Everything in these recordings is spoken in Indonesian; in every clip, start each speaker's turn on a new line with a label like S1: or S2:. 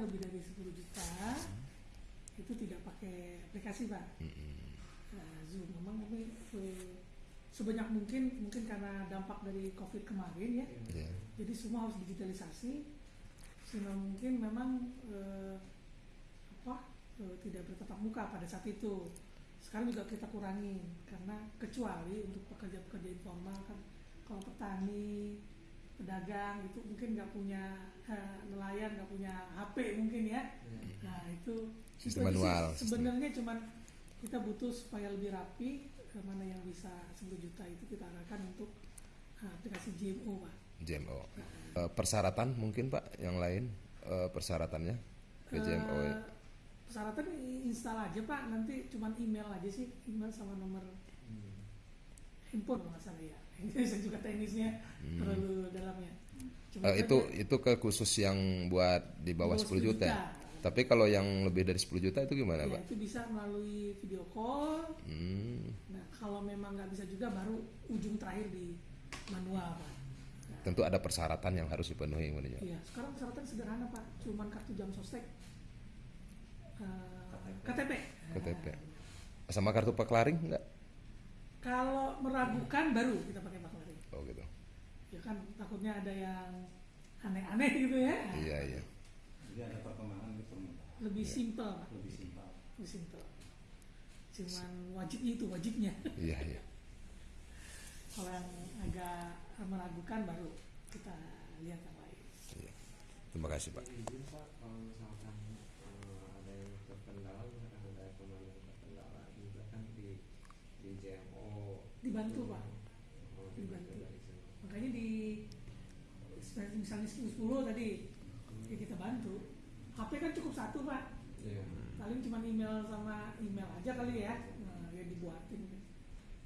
S1: yang lebih dari 10 juta itu tidak pakai aplikasi pak. Nah, Zoom memang kami eh, sebanyak mungkin mungkin karena dampak dari COVID kemarin ya.
S2: Iya.
S1: Jadi semua harus digitalisasi sehingga mungkin memang eh, apa eh, tidak bertatap muka pada saat itu. Sekarang juga kita kurangi karena kecuali untuk pekerja-pekerja informal kan kalau petani, pedagang itu mungkin nggak punya eh, nelayan nggak punya HP mungkin ya. Nah itu
S2: Sistem manual.
S1: Sebenarnya cuman kita butuh supaya lebih rapi eh, mana yang bisa 10 juta itu kita arahkan untuk aplikasi GMO pak.
S2: GMO. Eh, persyaratan mungkin Pak yang lain eh, persyaratannya ke GMO ya.
S1: Eh, persyaratan i- install aja pak nanti cuman email aja sih email sama nomor kalau nggak salah ya saya juga teknisnya terlalu dalamnya Cuma saja
S2: itu itu ke khusus yang buat di bawah
S1: Di
S2: 10
S1: bawah
S2: juta.
S1: 10 juta.
S2: Tapi kalau yang lebih dari 10 juta itu gimana,
S1: ya,
S2: Pak?
S1: itu bisa melalui video call
S2: Hmm,
S1: nah kalau memang nggak bisa juga baru ujung terakhir di manual pak
S2: tentu ada persyaratan yang harus dipenuhi kemudian.
S1: Iya, sekarang persyaratan sederhana pak, cuman kartu jam sostek, eh, KTP.
S2: KTP. Sama kartu peklaring enggak?
S1: Kalau meragukan baru kita pakai paklaring.
S2: Oh gitu.
S1: Ya kan takutnya ada yang aneh-aneh gitu ya.
S2: Iya, iya.
S3: Jadi ada perkembangan di permukaan
S1: Lebih simpel pak,
S3: lebih simpel.
S1: lebih simpel. Cuman wajibnya itu wajibnya.
S2: Iya, iya.
S1: Kalau yang agak meragukan baru kita lihat yang lain.
S2: iya. Terima kasih, Pak.
S4: izin pak kalau misalkan eh, ada yang terkendala misalkan ada pemain yang terkendala juga kan di di JMO
S1: Dibantu pak. Dibantu.
S4: dari sana.
S1: Makanya di misalnya 10 tadi ya kita bantu. HP kan cukup satu pak.
S4: Iya.
S1: paling cuma email sama email aja kali ya nah, ya dibuatin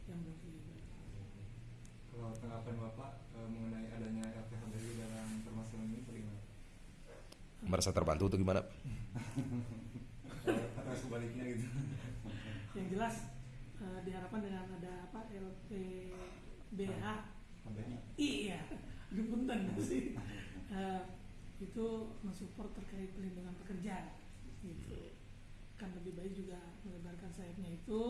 S1: yang email.
S5: Kalau tanggapan Bapak eh, mengenai adanya LPHBI dalam permasalahan ini bagaimana?
S2: Merasa terbantu atau gimana?
S5: Atau sebaliknya gitu?
S1: yang jelas eh, diharapkan dengan ada apa LPBH iya punten sih. Eh, itu mensupport terkait pelindungan pekerja gitu. Kan lebih baik juga melebarkan sayapnya itu.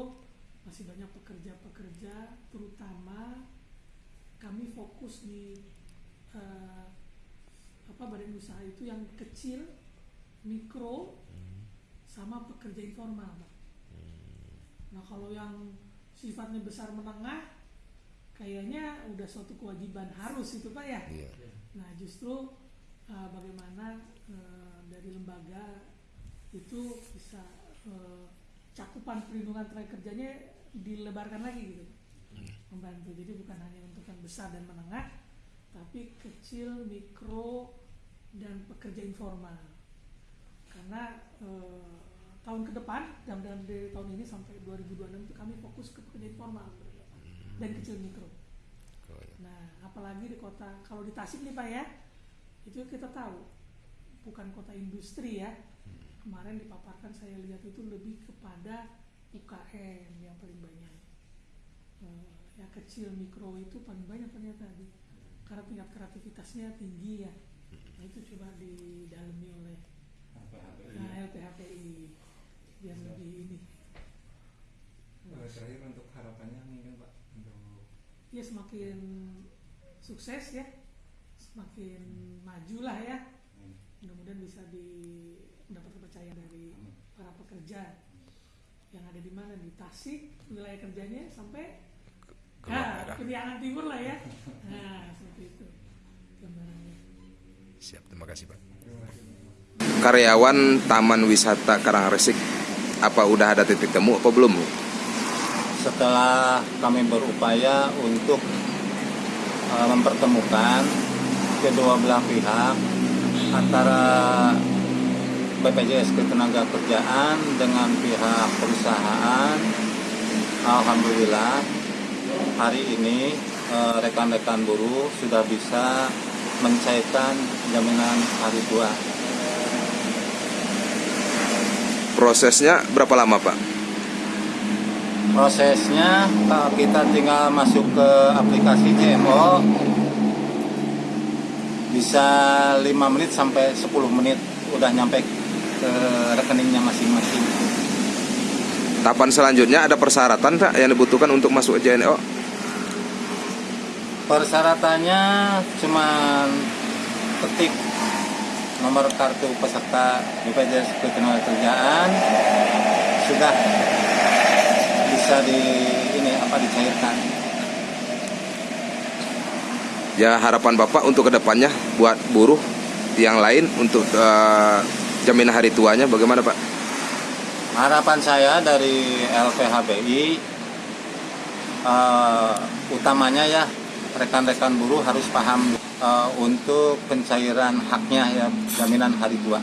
S1: Masih banyak pekerja-pekerja terutama kami fokus di eh, apa badan usaha itu yang kecil mikro sama pekerja informal Pak. Nah kalau yang sifatnya besar menengah kayaknya udah suatu kewajiban harus itu pak ya
S2: Iya.
S1: Nah, justru uh, bagaimana uh, dari lembaga itu bisa uh, cakupan perlindungan tenaga kerjanya dilebarkan lagi gitu, membantu. Jadi bukan hanya untuk yang besar dan menengah, tapi kecil, mikro, dan pekerja informal. Karena uh, tahun ke depan, dan dari tahun ini sampai 2026 itu kami fokus ke pekerja informal dan kecil mikro.
S2: Oh, iya.
S1: Nah, apalagi di kota kalau di Tasik nih Pak ya, itu kita tahu bukan kota industri ya. Kemarin dipaparkan saya lihat itu lebih kepada UKM yang paling banyak. Eh, ya kecil mikro itu paling banyak ternyata di karena tingkat kreativitasnya tinggi ya. Nah, itu coba didalami oleh
S3: LPHBI.
S1: nah, LPHPI biar lebih ini.
S5: Eh, Terakhir untuk harapannya mungkin Pak untuk
S1: ya semakin sukses ya semakin maju lah ya
S3: Hmm.
S1: mudah-mudahan bisa di mendapat kepercayaan dari para pekerja yang ada di mana di Tasik wilayah kerjanya sampai
S2: Ke
S1: nah, Timur lah ya nah seperti itu gambarannya
S2: Siap, terima kasih, Pak. Karyawan Taman Wisata Karangresik apa udah ada titik temu apa belum? Bu?
S3: Setelah kami berupaya untuk mempertemukan kedua belah pihak antara BPJS Ketenagakerjaan dengan pihak perusahaan, alhamdulillah hari ini uh, rekan-rekan buruh sudah bisa mencairkan jaminan hari tua.
S2: Prosesnya berapa lama, Pak?
S3: Prosesnya kita tinggal masuk ke aplikasi JMO bisa 5 menit sampai 10 menit udah nyampe ke rekeningnya masing-masing.
S2: Tahapan selanjutnya ada persyaratan Pak yang dibutuhkan untuk masuk JNO?
S3: Persyaratannya cuma ketik nomor kartu peserta BPJS Ketenagakerjaan sudah bisa di ini apa dicairkan.
S2: Ya harapan Bapak untuk ke depannya buat buruh yang lain untuk eh, jaminan hari tuanya bagaimana Pak?
S3: Harapan saya dari LPHBI eh, utamanya ya rekan-rekan buruh harus paham eh, untuk pencairan haknya ya jaminan hari tua.